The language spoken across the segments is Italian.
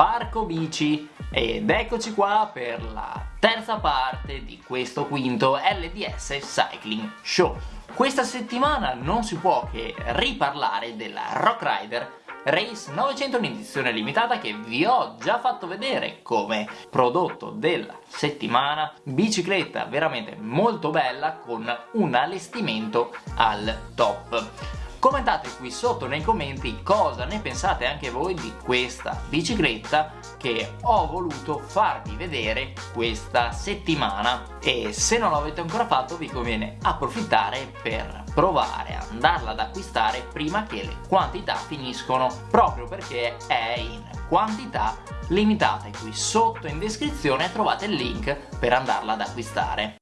Parco Bici. Ed eccoci qua per la terza parte di questo quinto LDS Cycling Show. Questa settimana non si può che riparlare della Rock Rider Race 900 in edizione limitata che vi ho già fatto vedere come prodotto della settimana. Bicicletta veramente molto bella con un allestimento al top Commentate qui sotto nei commenti cosa ne pensate anche voi di questa bicicletta che ho voluto farvi vedere questa settimana. E se non l'avete ancora fatto vi conviene approfittare per provare a andarla ad acquistare prima che le quantità finiscono proprio perché è in quantità limitate. Qui sotto in descrizione trovate il link per andarla ad acquistare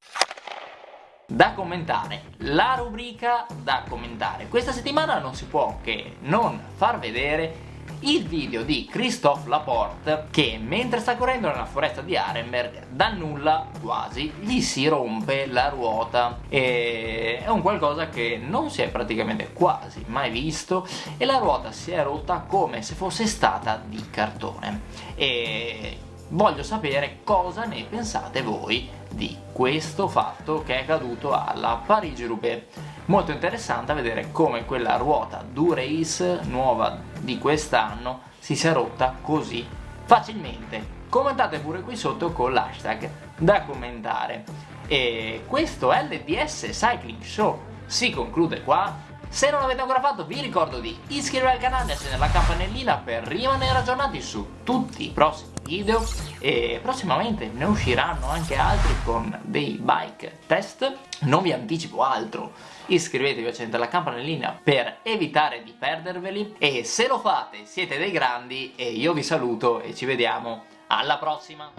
da commentare, la rubrica da commentare. Questa settimana non si può che non far vedere il video di Christophe Laporte che mentre sta correndo nella foresta di Arenberg da nulla quasi gli si rompe la ruota e è un qualcosa che non si è praticamente quasi mai visto e la ruota si è rotta come se fosse stata di cartone e voglio sapere cosa ne pensate voi di questo fatto che è accaduto alla Parigi-Roubaix. Molto interessante vedere come quella ruota Durace nuova di quest'anno si sia rotta così facilmente. Commentate pure qui sotto con l'hashtag da commentare. E questo LDS Cycling Show si conclude qua. Se non l'avete ancora fatto vi ricordo di iscrivervi al canale e accendere la campanellina per rimanere aggiornati su tutti i prossimi video. E prossimamente ne usciranno anche altri con dei bike test. Non vi anticipo altro. Iscrivetevi e accendete la campanellina per evitare di perderveli. E se lo fate siete dei grandi e io vi saluto e ci vediamo alla prossima